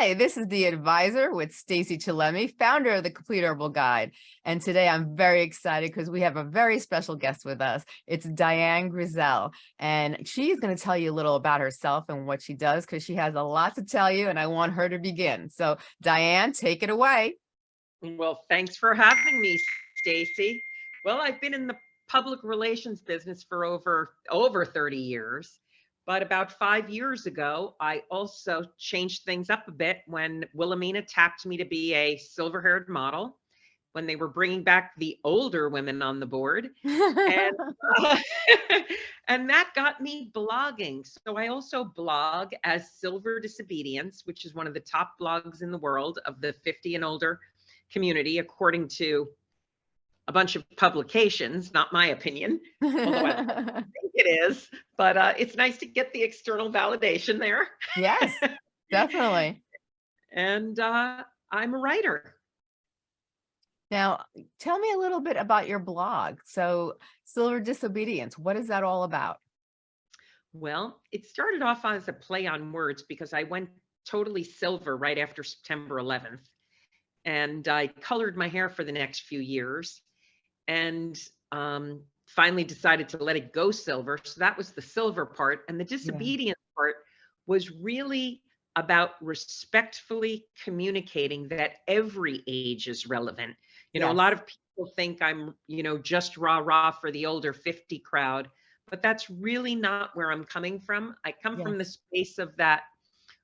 Hi, this is the advisor with Stacy Chillemi, founder of the Complete Herbal Guide. And today I'm very excited because we have a very special guest with us. It's Diane Grizzell, and she's going to tell you a little about herself and what she does because she has a lot to tell you and I want her to begin. So Diane, take it away. Well, thanks for having me, Stacy. Well, I've been in the public relations business for over over 30 years. But about five years ago, I also changed things up a bit when Wilhelmina tapped me to be a silver haired model when they were bringing back the older women on the board. and, and that got me blogging. So I also blog as Silver Disobedience, which is one of the top blogs in the world of the 50 and older community, according to a bunch of publications, not my opinion, although I think it is, but uh, it's nice to get the external validation there. yes, definitely. and uh, I'm a writer. Now, tell me a little bit about your blog. So Silver Disobedience, what is that all about? Well, it started off as a play on words because I went totally silver right after September 11th. And I colored my hair for the next few years and um, finally decided to let it go silver. So that was the silver part. And the disobedience yeah. part was really about respectfully communicating that every age is relevant. You know, a lot of people think I'm, you know, just rah rah for the older 50 crowd, but that's really not where I'm coming from. I come yes. from the space of that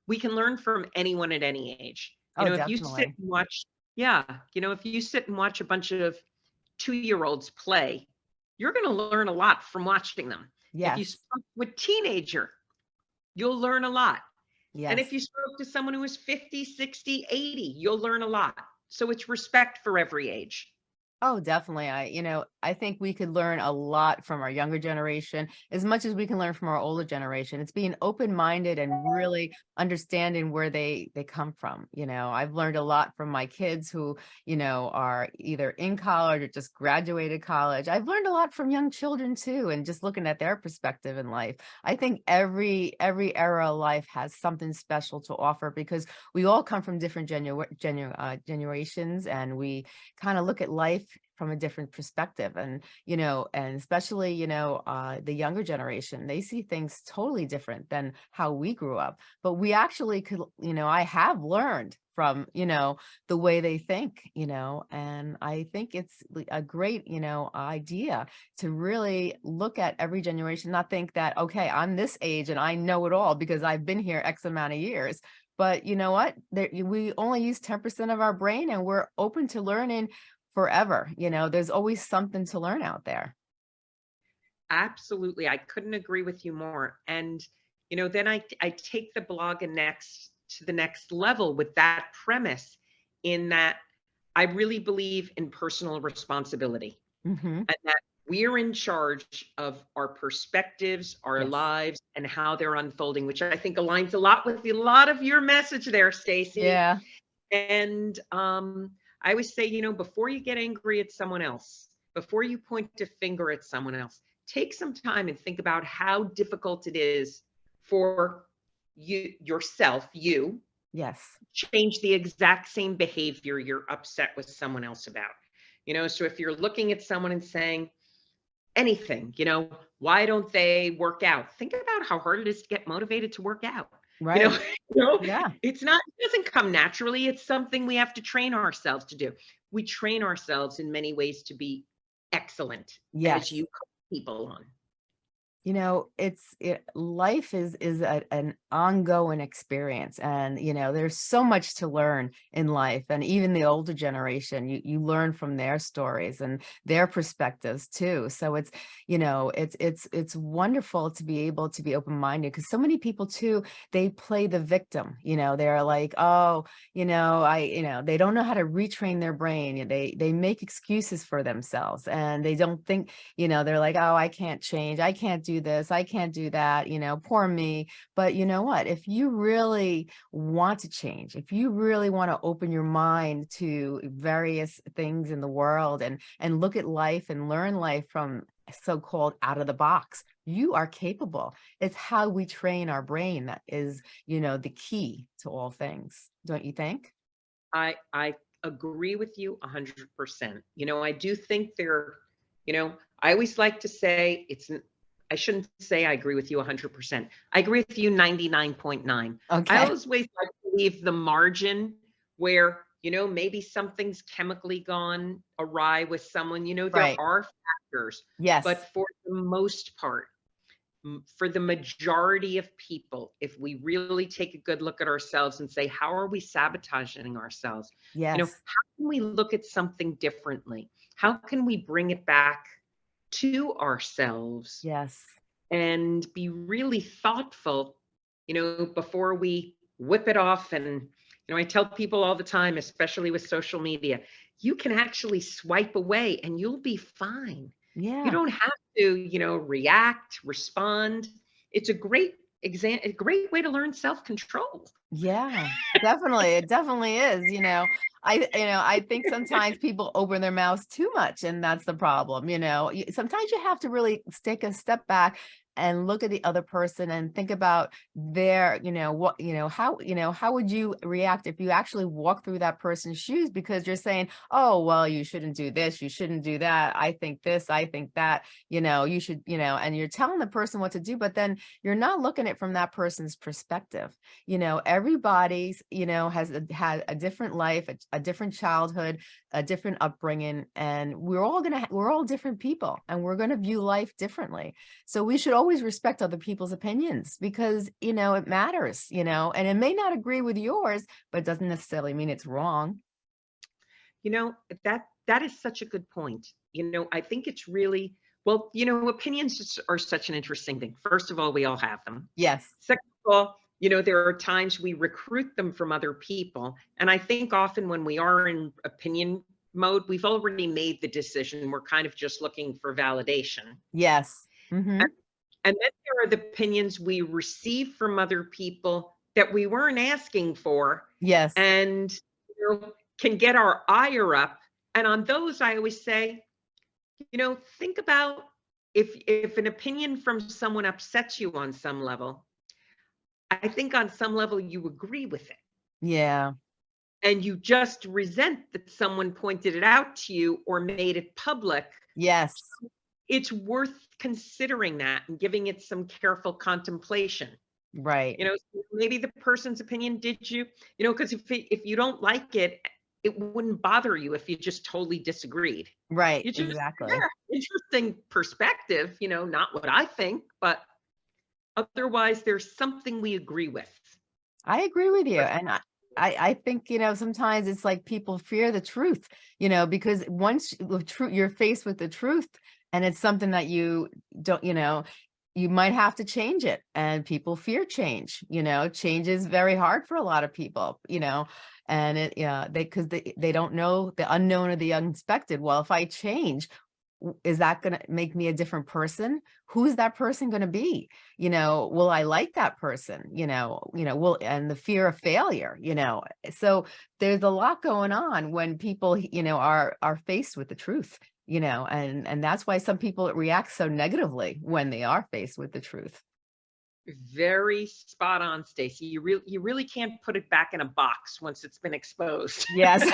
we can learn from anyone at any age. You oh, know, definitely. if you sit and watch, yeah, you know, if you sit and watch a bunch of two-year-olds play, you're going to learn a lot from watching them. Yes. If you spoke with teenager, you'll learn a lot. Yes. And if you spoke to someone who is 50, 60, 80, you'll learn a lot. So it's respect for every age. Oh, definitely. I, you know, I think we could learn a lot from our younger generation as much as we can learn from our older generation. It's being open-minded and really understanding where they they come from. You know, I've learned a lot from my kids who, you know, are either in college or just graduated college. I've learned a lot from young children too, and just looking at their perspective in life. I think every every era of life has something special to offer because we all come from different genu genu uh, generations and we kind of look at life from a different perspective and you know and especially you know uh the younger generation they see things totally different than how we grew up but we actually could you know i have learned from you know the way they think you know and i think it's a great you know idea to really look at every generation not think that okay i'm this age and i know it all because i've been here x amount of years but you know what? There, we only use 10 percent of our brain and we're open to learning forever. You know, there's always something to learn out there. Absolutely. I couldn't agree with you more. And, you know, then I, I take the blog and next to the next level with that premise in that I really believe in personal responsibility mm -hmm. and that we're in charge of our perspectives, our yes. lives, and how they're unfolding, which I think aligns a lot with a lot of your message there, Stacy. Yeah. And um, I always say, you know, before you get angry at someone else, before you point a finger at someone else, take some time and think about how difficult it is for you yourself, you. Yes. Change the exact same behavior you're upset with someone else about. You know, so if you're looking at someone and saying anything, you know, why don't they work out? Think about how hard it is to get motivated to work out. Right. You know, you know, yeah. It's not, it doesn't come naturally. It's something we have to train ourselves to do. We train ourselves in many ways to be excellent yes. as you people on you know it's it, life is is a, an ongoing experience and you know there's so much to learn in life and even the older generation you you learn from their stories and their perspectives too. So it's you know it's it's it's wonderful to be able to be open-minded because so many people too they play the victim you know they're like oh you know i you know they don't know how to retrain their brain they they make excuses for themselves and they don't think you know they're like oh i can't change i can't do this, I can't do that, you know, poor me. But you know what, if you really want to change, if you really want to open your mind to various things in the world and, and look at life and learn life from so-called out of the box. You are capable. It's how we train our brain that is, you know, the key to all things. Don't you think? I I agree with you 100%. You know, I do think there, you know, I always like to say it's I shouldn't say I agree with you 100%. I agree with you 99.9. Okay. I always like to leave the margin where, you know, maybe something's chemically gone awry with someone, you know, there Right. are factors, Yes. but for the most part, for the majority of people, if we really take a good look at ourselves and say, how are we sabotaging ourselves? Yes. You know, how can we look at something differently? How can we bring it back to ourselves Yes. and be really thoughtful, you know, before we whip it off. And, you know, I tell people all the time, especially with social media, you can actually swipe away and you'll be fine. Yeah. You don't have to, you know, react, respond. It's a great exam, a great way to learn self-control. Yeah, definitely. It definitely is, you know. I you know, I think sometimes people open their mouths too much and that's the problem, you know. Sometimes you have to really take a step back and look at the other person and think about their, you know, what, you know, how, you know, how would you react if you actually walk through that person's shoes because you're saying, "Oh, well, you shouldn't do this, you shouldn't do that. I think this, I think that, you know, you should, you know, and you're telling the person what to do, but then you're not looking at it from that person's perspective you know everybody's you know has had a different life a, a different childhood a different upbringing and we're all gonna we're all different people and we're gonna view life differently so we should always respect other people's opinions because you know it matters you know and it may not agree with yours but it doesn't necessarily mean it's wrong You know, that that is such a good point. You know, I think it's really well, you know, opinions are such an interesting thing. First of all, we all have them. yes Second of all, you know, there are times we recruit them from other people. And I think often when we are in opinion mode, we've already made the decision. We're kind of just looking for validation. yes mhm, And then there are the opinions we receive from other people that we weren't asking for yes and you know, can get our ire up. And on those, I always say, you know, think about if if an opinion from someone upsets you on some level. I think on some level you agree with it, yeah and you just resent that someone pointed it out to you or made it public. yes It's worth considering that and giving it some careful contemplation. right you know maybe the person's opinion did you you know because if it, if you don't like it it wouldn't bother you if you just totally disagreed right just exactly yeah, interesting perspective you know not what i think but otherwise there's something we agree with I agree with you. And I, I, I think, you know, sometimes it's like people fear the truth, you know, because once the truth, you're faced with the truth and it's something that you don't, you know, you might have to change it and people fear change, you know, change is very hard for a lot of people, you know, and it, yeah, they, cause they, they don't know the unknown or the unexpected. Well, if I change, is that going to make me a different person? Who's that person going to be? you know will i like that person you know you know will and the fear of failure you know so there's a lot going on when people you know are are faced with the truth you know and and that's why some people react so negatively when they are faced with the truth. Very spot on stacy. You really you really can't put it back in a box once it's been exposed. Yes.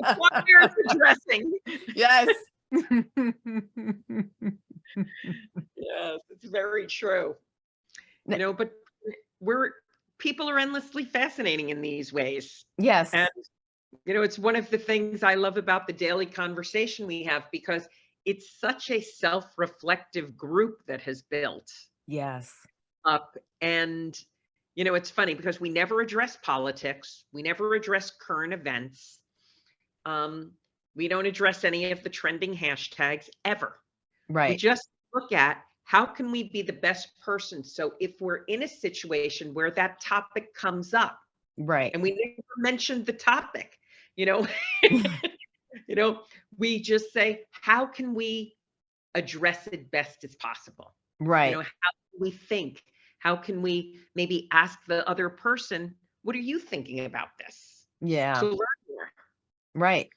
It's addressing. Yes. Yes it's very true. You know but we're people are endlessly fascinating in these ways. Yes. And you know it's one of the things i love about the daily conversation we have because it's such a self-reflective group that has built yes. up. And you know it's funny because we never address politics we never address current events um, we don't address any of the trending hashtags ever. Right. we just look at how can we be the best person? So if we're in a situation where that topic comes up right. and we never mentioned the topic you know you know we just say how can we address it best as possible? Right you know how can we think? How can we maybe ask the other person what are you thinking about this? Yeah. To learn more. Right.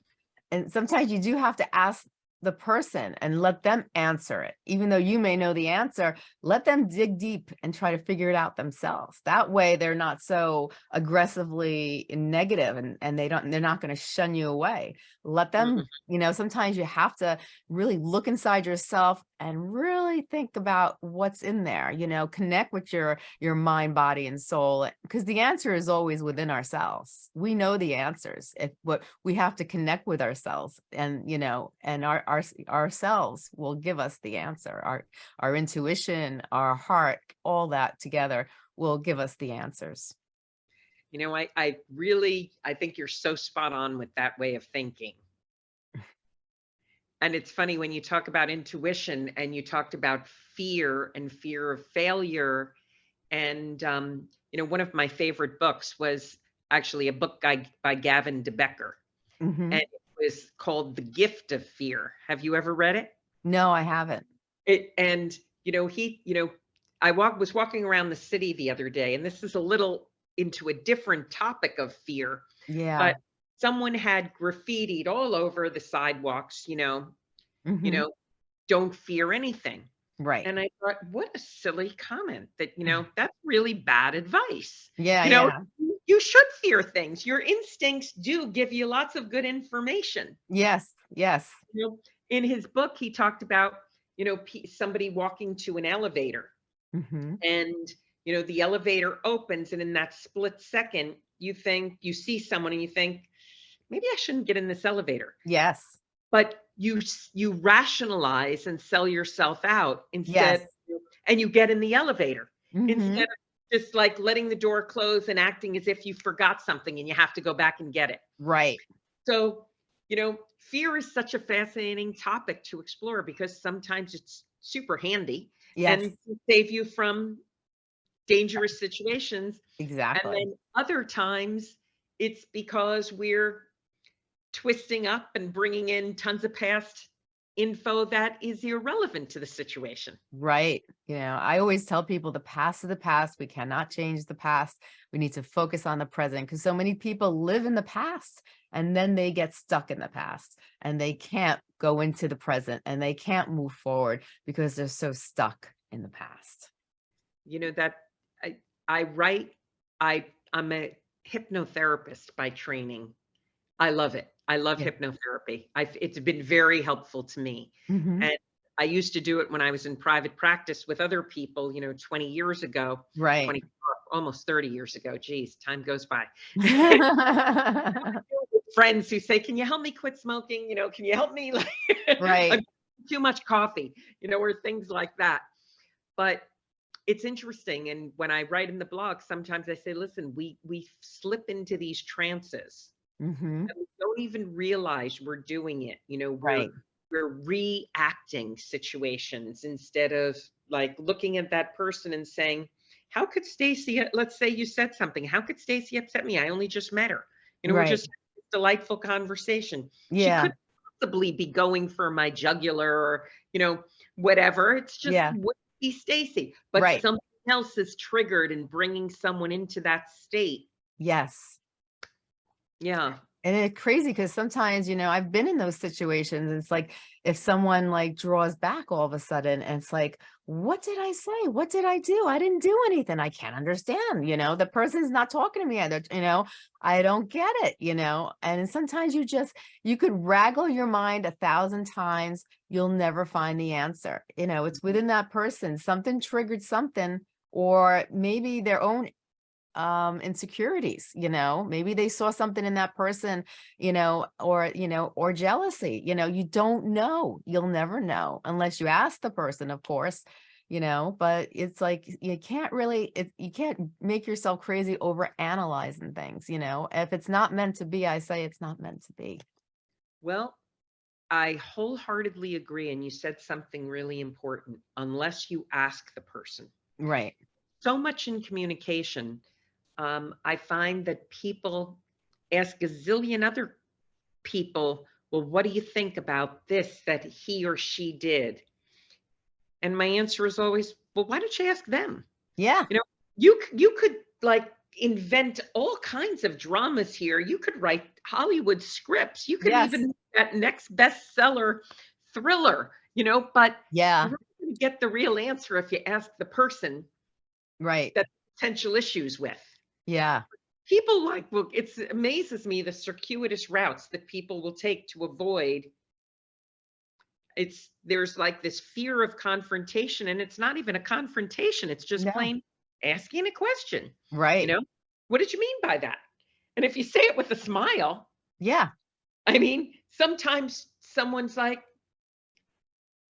And sometimes you do have to ask the person and let them answer it. Even though you may know the answer, let them dig deep and try to figure it out themselves. That way they're not so aggressively negative and, and they don't, they're not going to shun you away. Let them, Mhm. you know, sometimes you have to really look inside yourself and really think about what's in there, you know, connect with your, your mind, body and soul, eh, because the answer is always within ourselves. We know the answers. If what we have to connect with ourselves and, you know, and our, our, ourselves will give us the answer. Our, our intuition, our heart, all that together will give us the answers. You know, I, I really, I think you're so spot on with that way of thinking. And it's funny when you talk about intuition and you talked about fear and fear of failure. And, um, you know, one of my favorite books was actually a book by, by Gavin DeBecker, Mhm. and it was called The Gift of Fear. Have you ever read it? No, I haven't. It and you know he you know I walk was walking around the city the other day, and this is a little into a different topic of fear, Yeah. but someone had graffitied all over the sidewalks, you know, you Mhm. know, don't fear anything. Right. And I thought, what a silly comment that, you know, that's really bad advice. Yeah, You know, yeah. you should fear things. Your instincts do give you lots of good information. Yes, yes. You know, in his book, he talked about, you know, somebody walking to an elevator Mhm. and you know the elevator opens and in that split second you think you see someone and you think maybe i shouldn't get in this elevator Yes. but you you rationalize and sell yourself out instead Yes. and you get in the elevator Mhm. instead of just like letting the door close and acting as if you forgot something and you have to go back and get it Right. so you know fear is such a fascinating topic to explore because sometimes it's super handy Yes, and save you from dangerous situations. Exactly. And then other times it's because we're twisting up and bringing in tons of past info that is irrelevant to the situation. Right. You know, I always tell people the past is the past. We cannot change the past. We need to focus on the present because so many people live in the past and then they get stuck in the past and they can't go into the present and they can't move forward because they're so stuck in the past. You know that I I write I I'm a hypnotherapist by training. I love it. I love Yeah. hypnotherapy. I've it's been very helpful to me. Mhm. And I used to do it when I was in private practice with other people, you know, 20 years ago, Right. 20 almost 30 years ago. Geez, time goes by. friends who say, "Can you help me quit smoking?" You know, "Can you help me?" Right. "I've too much coffee, you know, or things like that. But it's interesting, and when I write in the blog, sometimes I say, "Listen, we we slip into these trances, Mhm. we don't even realize we're doing it. You know, we're Right. we're reacting situations instead of like looking at that person and saying." How could Stacy, let's say you said something, how could Stacy upset me? I only just met her. You know, we're Right. just delightful conversation. She Yeah. could possibly be going for my jugular or, you know, whatever. It's just Yeah. would be Stacy, but Right. something else is triggered and bringing someone into that state. Yes. Yeah. And it's crazy because sometimes, you know, I've been in those situations. It's like if someone like draws back all of a sudden, and it's like, what did I say? What did I do? I didn't do anything. I can't understand. You know, the person's not talking to me. Either, you know, I don't get it, you know. And sometimes you just you could raggle your mind a thousand times, you'll never find the answer. You know, it's mm-hmm. within that person. Something triggered something, or maybe their own um insecurities you know maybe they saw something in that person you know or you know or jealousy you know you don't know you'll never know unless you ask the person of course you know but it's like you can't really it, you can't make yourself crazy over analyzing things you know if it's not meant to be i say it's not meant to be Well, I wholeheartedly agree. And you said something really important. Unless you ask the person. right So much in communication. Um, I find that people ask a zillion other people, well, what do you think about this that he or she did? And my answer is always, well, why don't you ask them? yeah You know, you you could like invent all kinds of dramas here. You could write Hollywood scripts. You could Yes. even that next bestseller thriller, you know, but Yeah, gonna get the real answer if you ask the person right. that potential issues with. Yeah, People like, well, it's amazes me the circuitous routes that people will take to avoid. It's there's like this fear of confrontation, and it's not even a confrontation. It's just No. plain asking a question. right. You know, what did you mean by that? And if you say it with a smile, Yeah, I mean, sometimes someone's like,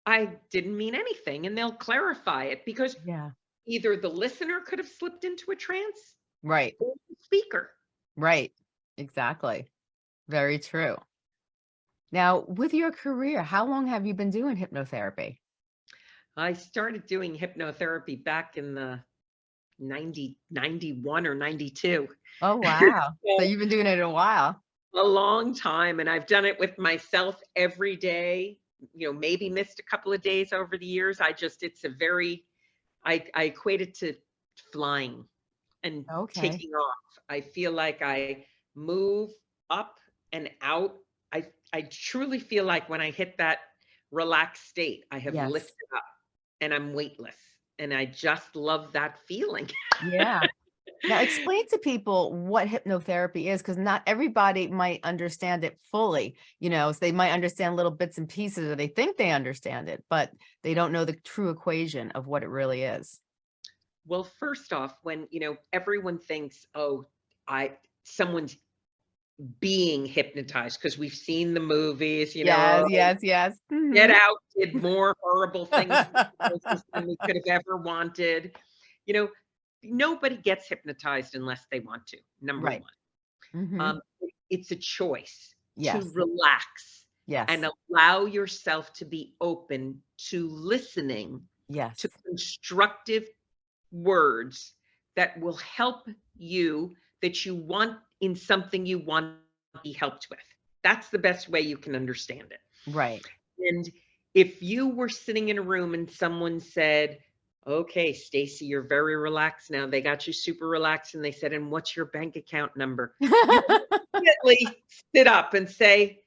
I didn't mean anything, and they'll clarify it because yeah, either the listener could have slipped into a trance right, speaker. right. Exactly. Very true. Now, with your career, how long have you been doing hypnotherapy? I started doing hypnotherapy back in the 90, 91 or 92. Oh, wow. So So you've been doing it a while. a long time, and I've done it with myself every day. You know, maybe missed a couple of days over the years. I just, it's a very, I, I equate it to flying and Okay. taking off. I feel like I move up and out. I, I truly feel like when I hit that relaxed state, I have Yes. lifted up and I'm weightless. And I just love that feeling. Yeah. Now explain to people what hypnotherapy is, because not everybody might understand it fully, you know, so they might understand little bits and pieces or they think they understand it, but they don't know the true equation of what it really is. Well, first off, when, you know, everyone thinks, oh, I, someone's being hypnotized because we've seen the movies, you Yes, know, yes, yes. yes. Get Mhm. Out did more horrible things than we could have ever wanted. You know, nobody gets hypnotized unless they want to, number Right. one. Mhm. Um, it's a choice Yes, to relax yes, and allow yourself to be open to listening yes, to constructive words that will help you that you want in something you want to be helped with. That's the best way you can understand it. right. And if you were sitting in a room and someone said, "Okay, Stacy, you're very relaxed now. They got you super relaxed." And they said, "And what's your bank account number?" Immediately sit up and say,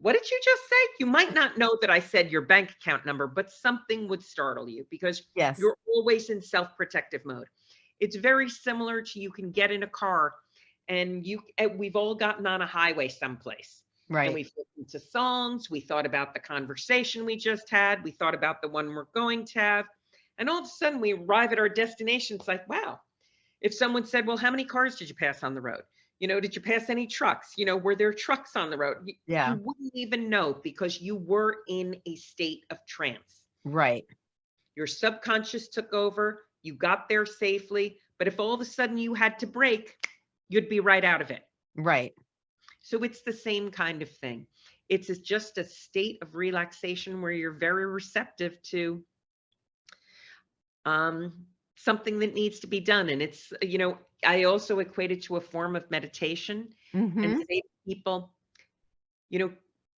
"What did you just say?" You might not know that I said your bank account number, but something would startle you because Yes, you're always in self-protective mode. It's very similar to you can get in a car and you and we've all gotten on a highway someplace and right, we've listened to songs, we thought about the conversation we just had, we thought about the one we're going to have, and all of a sudden we arrive at our destination. It's like, wow. If someone said, Well, how many cars did you pass on the road? You know, did you pass any trucks? You know, were there trucks on the road? You, yeah, you wouldn't even know because you were in a state of trance. right, Your subconscious took over, you got there safely, but if all of a sudden you had to break, you'd be right out of it. right, So it's the same kind of thing. It's just a state of relaxation where you're very receptive to um, something that needs to be done. And it's, you know, I also equate it to a form of meditation mhm, and say to people, you know,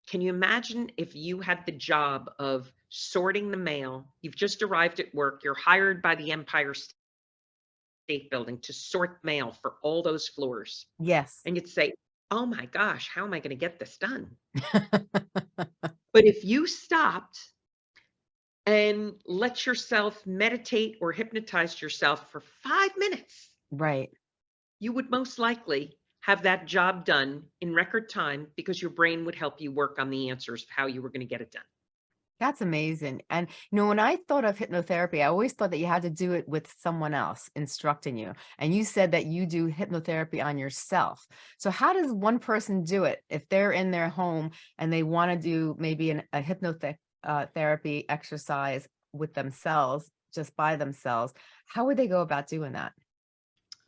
can you imagine if you had the job of sorting the mail? You've just arrived at work, you're hired by the Empire State Building to sort mail for all those floors. yes, And you'd say, oh my gosh, how am I going to get this done? But if you stopped and let yourself meditate or hypnotize yourself for five minutes, right. you would most likely have that job done in record time because your brain would help you work on the answers of how you were going to get it done. That's amazing. And you know, when I thought of hypnotherapy, I always thought that you had to do it with someone else instructing you. And you said that you do hypnotherapy on yourself. So how does one person do it if they're in their home and they want to do maybe an, a hypnotherapy uh, exercise with themselves, just by themselves? How would they go about doing that?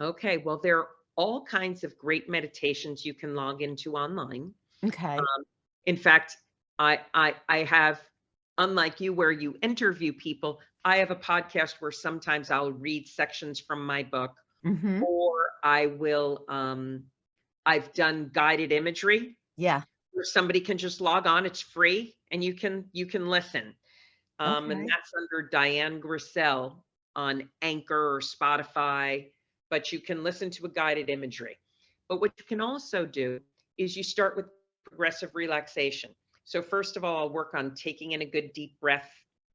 Okay, well, there are all kinds of great meditations you can log into online. Okay. In fact, I I I have unlike you where you interview people, I have a podcast where sometimes I'll read sections from my book hmm or I will um I've done guided imagery Yeah. where somebody can just log on, it's free and you can you can listen. Um Okay. and that's under Diane Grizzell on Anchor or Spotify, but you can listen to a guided imagery. But what you can also do is you start with progressive relaxation. So first of all, I'll work on taking in a good deep breath,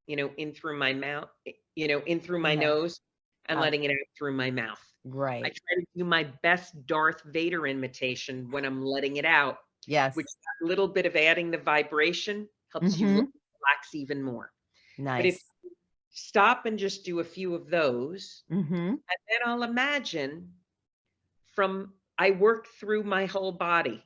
you know, in through my mouth, you know, in through my Yeah. nose and Uh, letting it out through my mouth. Right. I try to do my best Darth Vader imitation when I'm letting it out, Yes. which that little bit of adding the vibration helps you Mhm. re- relax even more. But if Nice. you stop and just do a few of those, hmm and then I'll imagine from I work through my whole body,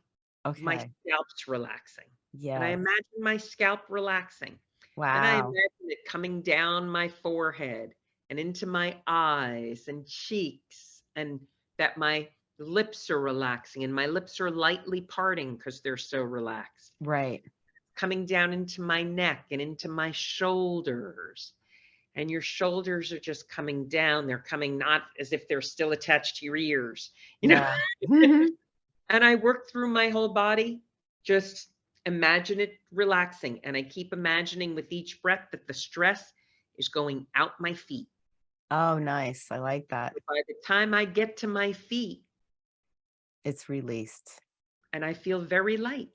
my scalp's relaxing. Yeah. And I imagine my scalp relaxing. Wow. And I imagine it coming down my forehead and into my eyes and cheeks, and that my lips are relaxing and my lips are lightly parting because they're so relaxed. Right. Coming down into my neck and into my shoulders. And your shoulders are just coming down. They're coming not as if they're still attached to your ears, you know. Yeah. Mhm. and I work through my whole body, just imagine it relaxing. And I keep imagining with each breath that the stress is going out my feet. oh, nice. I like that. By the time I get to my feet, It's released. and I feel very light.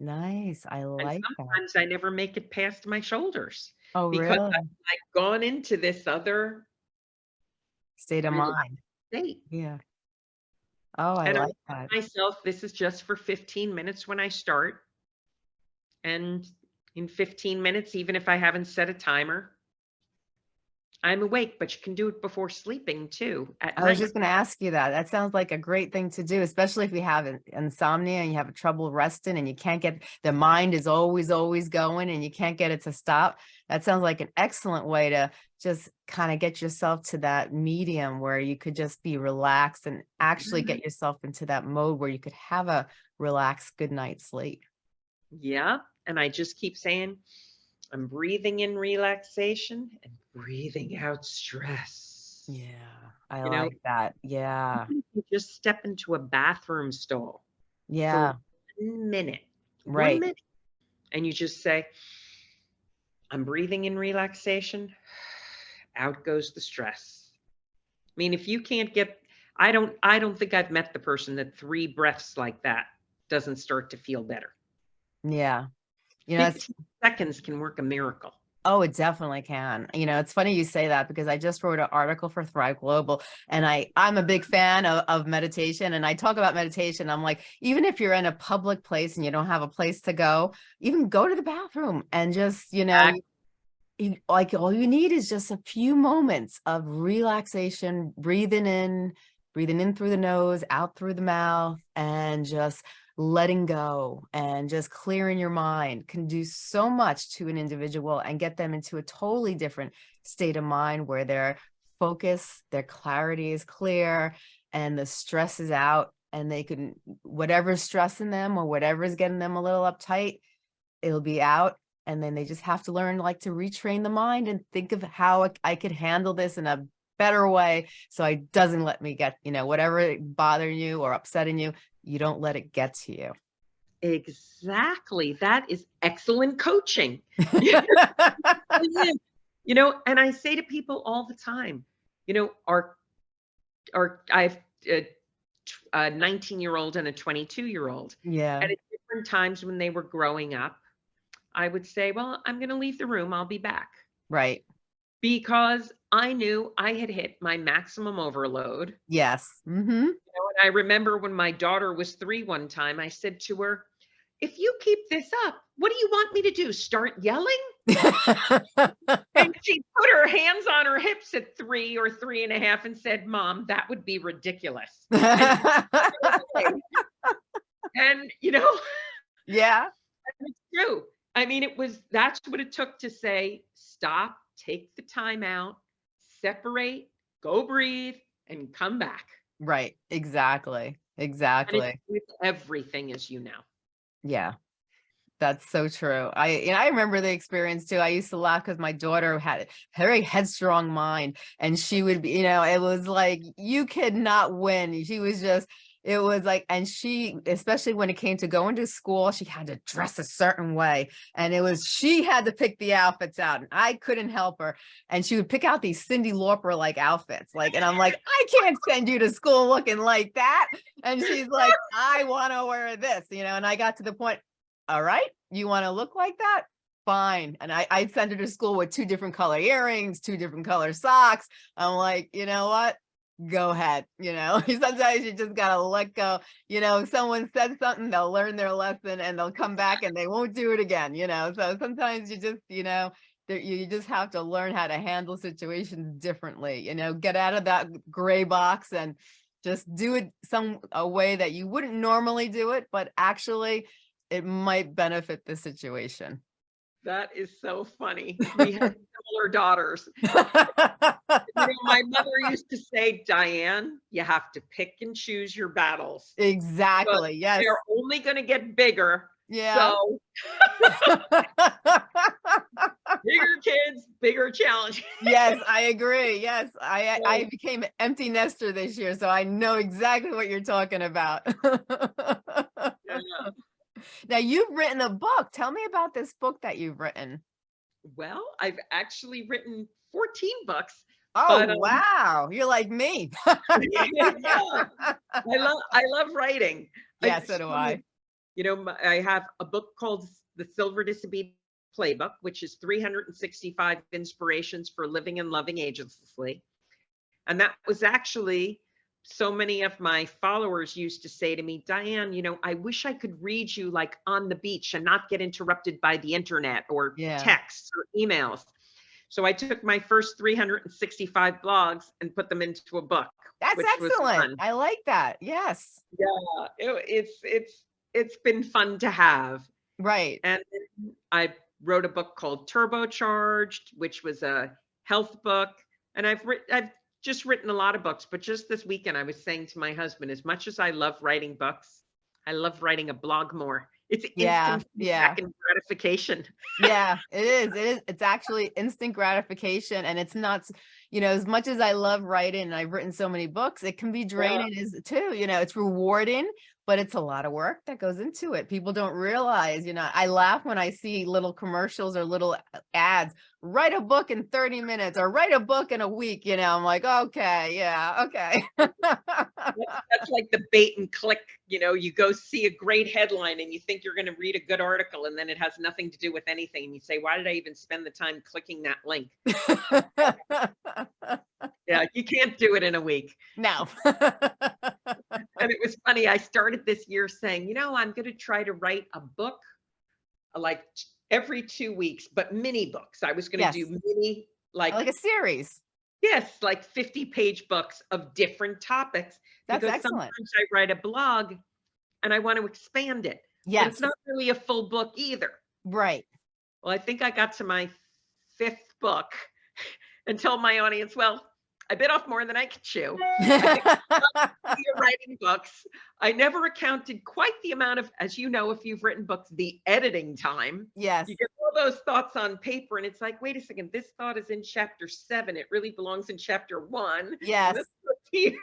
Nice. I And like that. sometimes I never make it past my shoulders Oh, because really? I've like gone into this other State of mind. state. Yeah. Oh, I And I like that. myself, this is just for 15 minutes when I start. And in 15 minutes, even if I haven't set a timer, I'm awake, but you can do it before sleeping too I was just going to ask you that. That sounds like a great thing to do, especially if you have insomnia and you have trouble resting and you can't get the mind is always, always going and you can't get it to stop. That sounds like an excellent way to just kind of get yourself to that medium where you could just be relaxed and actually Mhm. get yourself into that mode where you could have a relaxed good night's sleep. Yeah. And I just keep saying, I'm breathing in relaxation and breathing out stress. Yeah, I You know, like that. Yeah. you just step into a bathroom stall Yeah. for one minute, one Right. minute, and you just say, I'm breathing in relaxation, out goes the stress. I mean, if you can't get, I don't, I don't think I've met the person that three breaths like that doesn't start to feel better. Yeah. You know, seconds can work a miracle. Oh, it definitely can. You know, it's funny you say that because I just wrote an article for Thrive Global and I I'm a big fan of, of meditation and I talk about meditation. I'm like, even if you're in a public place and you don't have a place to go, even go to the bathroom and just, you know, you- like all you need is just a few moments of relaxation, breathing in, breathing in through the nose, out through the mouth, and just letting go and just clearing your mind can do so much to an individual and get them into a totally different state of mind where their focus, their clarity is clear and the stress is out and they can, whatever's stressing them or whatever's getting them a little uptight, it'll be out. And then they just have to learn like to retrain the mind and think of how I- could handle this in a better way so it doesn't let me get you know whatever bothering you or upsetting you you don't let it get to you Exactly. That is excellent coaching. You know, and I say to people all the time, you know, our, our, I have a, a 19 year old and a 22 year old. yeah And at different times when they were growing up, I would say, well, I'm going to leave the room. I'll be back. right Because I knew I had hit my maximum overload. yes mm-hmm You know, and I remember when my daughter was three one time, I said to her, if you keep this up, what do you want me to do? Start yelling? And she put her hands on her hips at three or three and a half and said, Mom, that would be ridiculous. And, you know, yeah it's true. I mean, it was that's what it took to say, stop, take the time out, separate, go breathe, and come back. right exactly exactly with everything, as you know. Yeah, that's so true. I you know, I remember the experience too. I used to laugh because my daughter had a very headstrong mind, and she would be, you know, it was like you could not win. She was just, it was like, and she, especially when it came to going to school, she had to dress a certain way, and it was she had to pick the outfits out, and I couldn't help her. And she would pick out these Cyndi Lauper like outfits, like, and I'm like, I can't send you to school looking like that. And she's like, I want to wear this, you know, and I got to the point, all right, you want to look like that? Fine. And I, I sent her to school with two different color earrings, two different color socks. I'm like, you know what? Go ahead. You know, sometimes you just gotta let go. You know, someone said something, they'll learn their lesson and they'll come back and they won't do it again, you know. So sometimes you just, you know, you just have to learn how to handle situations differently, you know, get out of that gray box and just do it some a way that you wouldn't normally do it, but actually it might benefit the situation. That is so funny. We have similar daughters. You know, my mother used to say, Diane, you have to pick and choose your battles. Exactly. Yes. They're only going to get bigger. Yeah. So bigger kids, bigger challenge. yes, I agree. Yes, I I I became an empty nester this year, so I know exactly what you're talking about. Yeah. Now you've written a book. Tell me about this book that you've written. Well, I've actually written 14 books. Oh, But, um, wow. You're like me. Yeah. I love I love writing. I Yeah, so do I. You know, my- I have a book called The Silver Disobedient Playbook, which is 365 inspirations for living and loving agelessly. And that was actually so many of my followers used to say to me, Diane, you know, I wish I could read you like on the beach and not get interrupted by the internet or Yeah. texts or emails. So I took my first 365 blogs and put them into a book. That's excellent. I like that. Yes. Yeah, it- it's it's it's been fun to have. Right. And I wrote a book called Turbocharged, which was a health book. And I've written, I've just written a lot of books, but just this weekend I was saying to my husband, as much as I love writing books, I love writing a blog more. It's Yeah, instant yeah. gratification. yeah it is it is it's actually instant gratification and it's not you know as much as i love writing and i've written so many books it can be draining as too you know it's rewarding but it's a lot of work that goes into it people don't realize you know i laugh when i see little commercials or little uh, ads write a book in 30 minutes or write a book in a week you know i'm like okay yeah okay That's like the bait and click. You know, you go see a great headline and you think you're going to read a good article and then it has nothing to do with anything. And you say, why did I even spend the time clicking that link? Yeah, you can't do it in a week. no And it was funny. I started this year saying, you know, I'm going to try to write a book like every two weeks, but mini books. I was going to Yes. do mini, like, like a series yes, like 50 page books of different topics. that's because excellent sometimes I write a blog and I want to expand it. But yes it's not really a full book either. right Well, I think I got to my fifth book and told my audience, well, I bit off more than I could chew. You're writing books. I never accounted quite the amount of, as you know, if you've written books, the editing time. yes You get all those thoughts on paper, and it's like, wait a second, this thought is in chapter seven. It really belongs in chapter one. yes this one's here.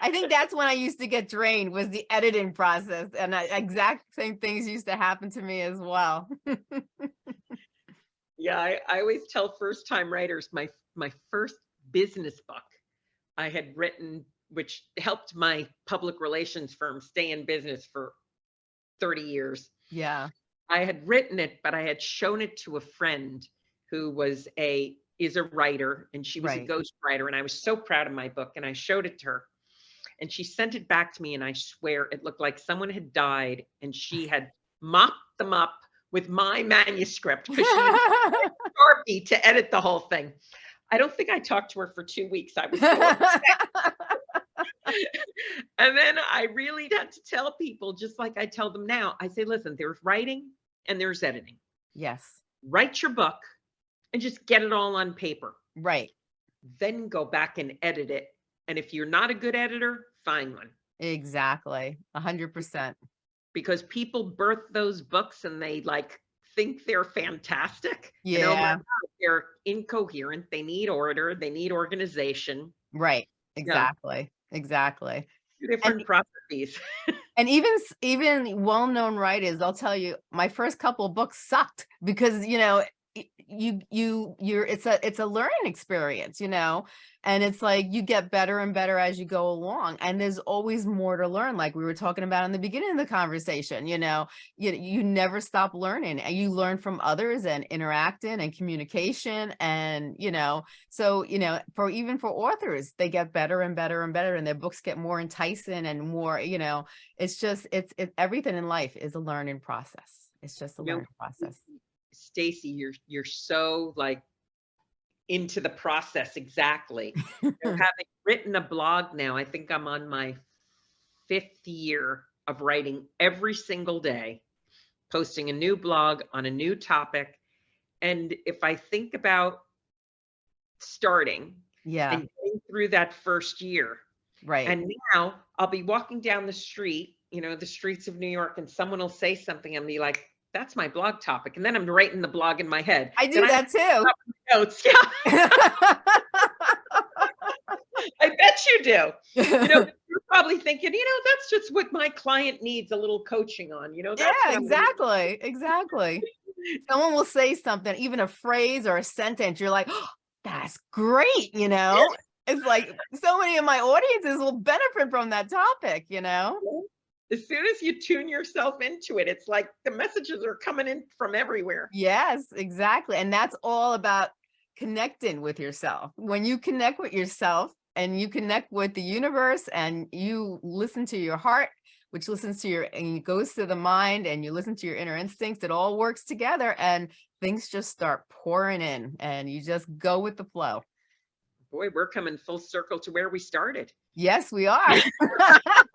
I think that's when I used to get drained was the editing process and I, exact same things used to happen to me as well. Yeah, I, I always tell first time writers my my first business book I had written, which helped my public relations firm stay in business for 30 years. yeah. I had written it, but I had shown it to a friend who was a is a writer and she was Right. a ghost writer and I was so proud of my book and I showed it to her and she sent it back to me and I swear it looked like someone had died and she had mopped them up with my manuscript because she used Sharpie to edit the whole thing. I don't think I talked to her for two weeks. I was and then I really had to tell people, just like I tell them now, I say, listen, there's writing and there's editing. yes. Write your book and just get it all on paper. Right. Then go back and edit it. And if you're not a good editor, find one. Exactly. A hundred percent. Because people birth those books and they like think they're fantastic. And Yeah. God, they're incoherent. They need order. They need organization. Right. Exactly. Exactly. Two different processes. And even even well-known writers, I'll tell you, my first couple of books sucked because you know you, you, you're, it's a, it's a learning experience, you know? And it's like you get better and better as you go along. And there's always more to learn. Like we were talking about in the beginning of the conversation, you know, you, you never stop learning and you learn from others and interacting and communication. And, you know, so, you know, for even for authors, they get better and better and better and their books get more enticing and more, you know, it's just, it's, it, everything in life is a learning process. It's just a know, learning process. Stacy, you're you're so like into the process exactly. Having written a blog now, I think I'm on my fifth year of writing every single day, posting a new blog on a new topic. And if I think about starting Yeah, and through that first year, right. and now I'll be walking down the street, you know, the streets of New York, and someone will say something and be like, that's my blog topic. And then I'm writing the blog in my head. I do Then that too. notes. Yeah, I bet you do. You know, you're probably thinking, you know, that's just what my client needs a little coaching on. You know, Yeah, exactly, exactly. Someone will say something, even a phrase or a sentence, you're like, "Oh, that's great, you know? It's like so many of my audiences will benefit from that topic, you know? As soon as you tune yourself into it, it's like the messages are coming in from everywhere. Yes, exactly. And that's all about connecting with yourself. When you connect with yourself and you connect with the universe and you listen to your heart, which listens to your and it goes to the mind and you listen to your inner instincts, it all works together and things just start pouring in and you just go with the flow. Boy, we're coming full circle to where we started. Yes, we are.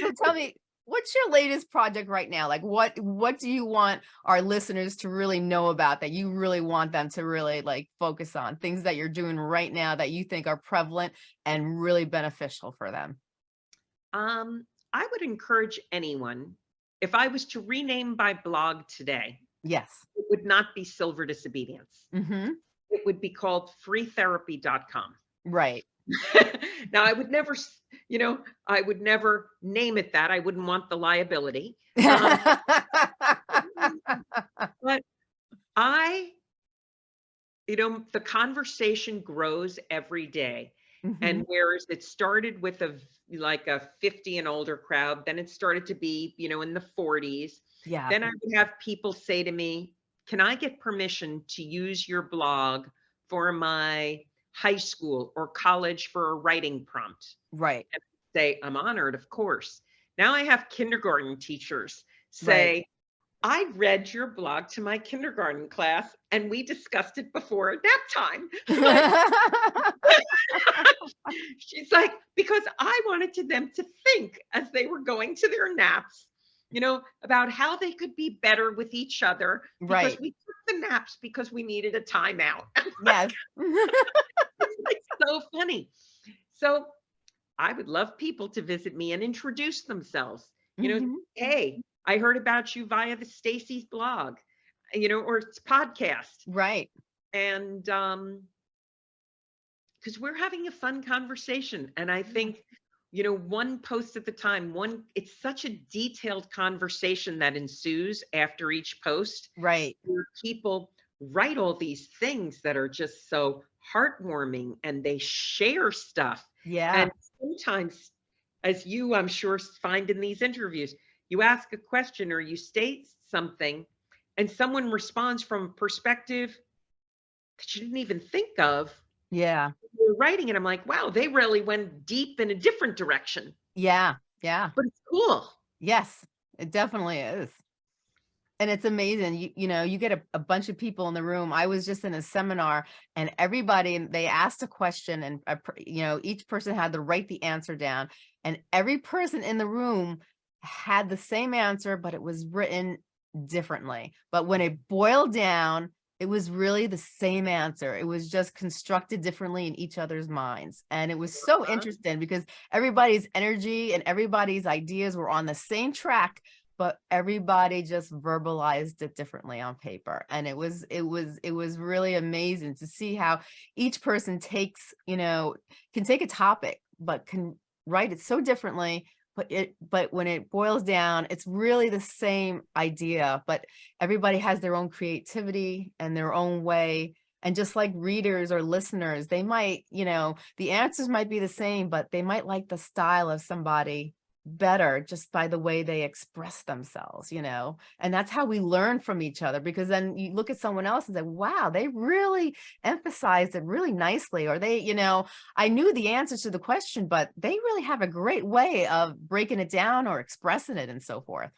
So tell me, what's your latest project right now? Like what what do you want our listeners to really know about that you really want them to really like focus on? Things that you're doing right now that you think are prevalent and really beneficial for them. Um, I would encourage anyone, if I was to rename my blog today, Yes. it would not be Silver Disobedience. hmm It would be called freetherapy.com. Right. now, I would never, you know, I would never name it that. I wouldn't want the liability. But I, you know, the conversation grows every day. Mhm. And whereas it started with a like a 50 and older crowd, then it started to be, you know, in the 40s. yeah. Then I would have people say to me, Can I get permission to use your blog for my high school or college for a writing prompt? Right. And say, I'm honored, of course. Now I have kindergarten teachers say, I read your blog to my kindergarten class and we discussed it before nap time. She's like, because I wanted to them to think as they were going to their naps, you know, about how they could be better with each other. Because Right. we took the naps because we needed a timeout. yes. it's so funny. So I would love people to visit me and introduce themselves. You know, Mhm. hey, I heard about you via the Stacy's blog, you know, or it's podcast. Right. And um because we're having a fun conversation. And I think, you know, one post at the time, one, it's such a detailed conversation that ensues after each post Right. where people write all these things that are just so heartwarming and they share stuff. Yeah. And sometimes, as you, I'm sure, find in these interviews, you ask a question or you state something, and someone responds from a perspective that you didn't even think of. yeah. Writing it. I'm like, wow, they really went deep in a different direction, Yeah. Yeah. but it's cool. Yes, it definitely is. And it's amazing. You, you know, you get a, a bunch of people in the room. I was just in a seminar and everybody, they asked a question and, you know, each person had to write the answer down and every person in the room had the same answer, but it was written differently. But when it boiled down, it was really the same answer. It was just constructed differently in each other's minds. And it was so Uh-huh. interesting because everybody's energy and everybody's ideas were on the same track, but everybody just verbalized it differently on paper. And it was, it was, it was really amazing to see how each person takes, you know, can take a topic, but can write it so differently but it, but when it boils down, it's really the same idea, but everybody has their own creativity and their own way. And just like readers or listeners, they might, you know, the answers might be the same, but they might like the style of somebody better just by the way they express themselves, you know, and that's how we learn from each other because then you look at someone else and say, wow, they really emphasized it really nicely, or they, you know, I knew the answer to the question, but they really have a great way of breaking it down or expressing it and so forth.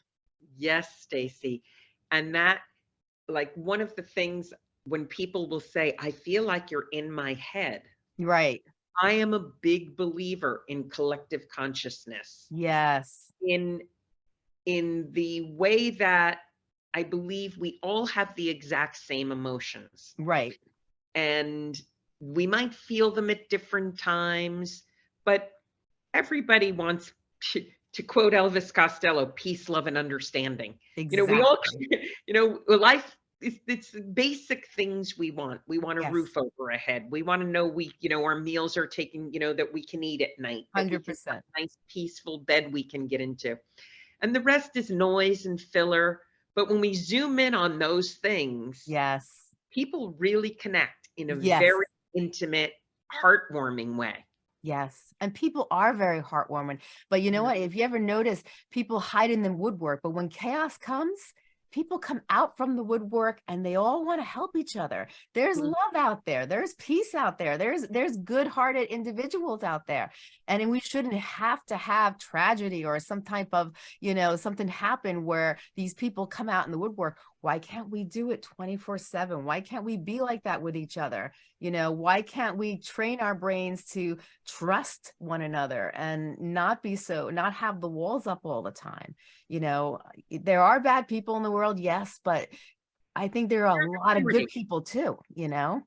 Yes, Stacy. And that, like, one of the things when people will say, I feel like you're in my head, Right. I am a big believer in collective consciousness, Yes. in in the way that I believe we all have the exact same emotions. Right. and we might feel them at different times, but everybody wants, to quote Elvis Costello, peace, love, and understanding. Exactly. You know, we all, you know, life is it's basic things we want. We want a Yes. roof over our head. We want to know we, you know, our meals are taken, you know, that we can eat at night. 100%. Nice peaceful bed we can get into. And the rest is noise and filler. But when we zoom in on those things, Yes. people really connect in a Yes. very intimate, heartwarming way. Yes. And people are very heartwarming. But you know Yeah. what? If you ever notice, people hide in the woodwork, but when chaos comes, people come out from the woodwork and they all want to help each other. There's Mhm. love out there. There's peace out there. There's there's good-hearted individuals out there. And we shouldn't have to have tragedy or some type of, you know, something happen where these people come out in the woodwork. Why can't we do it 24/7? Why can't we be like that with each other? You know, why can't we train our brains to trust one another and not be so not have the walls up all the time you know eh, there are bad people in the world yes but i think there are a lot of good people too you know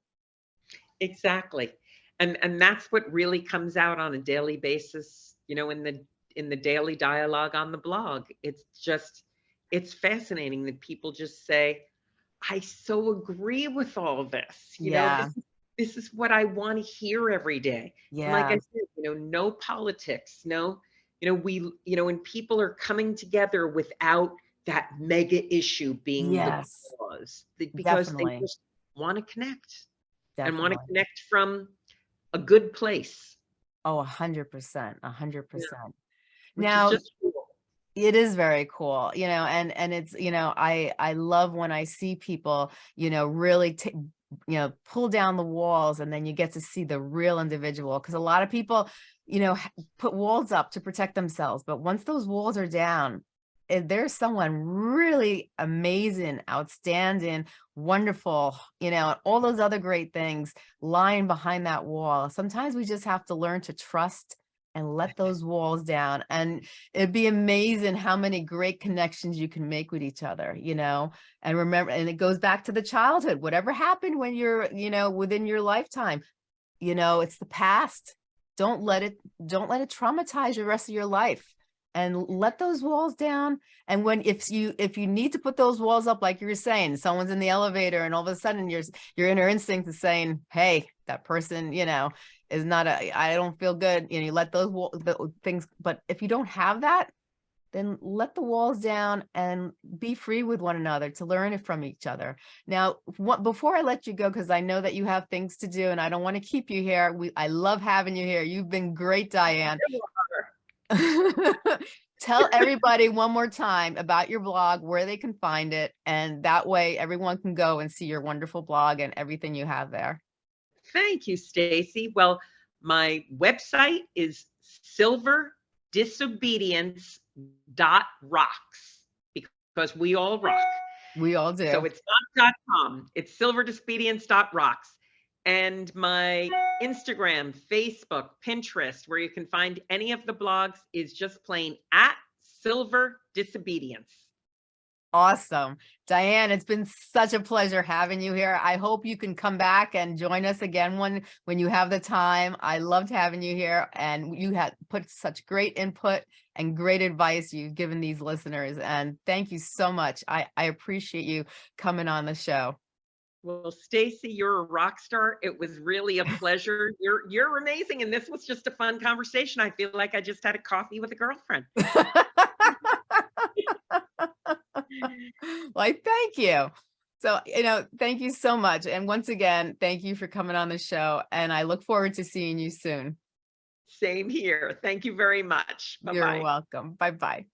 Exactly. And and that's what really comes out on a daily basis, you know, in the in the daily dialogue on the blog. It's just it's fascinating that people just say, I so agree with all this. You know, Yeah. this, is- this is what I want to hear every day. Yeah like I said, you know, no politics, no, you know, we, you know, when people are coming together without that mega issue being Yes. the cause, because Definitely. they just want to connect and want to connect from a good place, oh a hundred percent a hundred percent now just. It is very cool you know and and it's you know i i love when i see people you know really you know pull down the walls and then you get to see the real individual because a lot of people you know put walls up to protect themselves but once those walls are down eh, there's someone really amazing outstanding wonderful you know all those other great things lying behind that wall. Sometimes we just have to learn to trust and let those walls down and it'd be amazing how many great connections you can make with each other you know? And remember and it goes back to the childhood whatever happened when you're you know within your lifetime you know it's the past. Don't let it don't let it traumatize the rest of your life and let those walls down and when if you if you need to put those walls up like you were saying someone's in the elevator and all of a sudden your your inner instinct is saying hey that person you know is not a I don't feel good you know you let those things but if you don't have that then let the walls down and be free with one another to learn it from each other. Now, what, before I let you go, because I know that you have things to do and I don't want to keep you here. We, I love having you here. You've been great, Diane. Tell everybody one more time about your blog, where they can find it, and that way everyone can go and see your wonderful blog and everything you have there. Thank you, Stacy. Well, my website is silverdisobedience.rocks because we all rock. We all do. So it's not .com, it's silverdisobedience.rocks. And my Instagram, Facebook, Pinterest, where you can find any of the blogs is just plain at Silver Disobedience. Awesome. Diane, it's been such a pleasure having you here. I hope you can come back and join us again when, when you have the time. I loved having you here and you had put such great input and great advice you've given these listeners. And thank you so much. I, I appreciate you coming on the show. Well, Stacy, you're a rock star. It was really a pleasure. You're you're amazing, and this was just a fun conversation. I feel like I just had a coffee with a girlfriend. Why, thank you. So, you know, thank you so much. And once again, thank you for coming on the show. And I look forward to seeing you soon. Same here. Thank you very much. bye You're welcome. Bye-bye.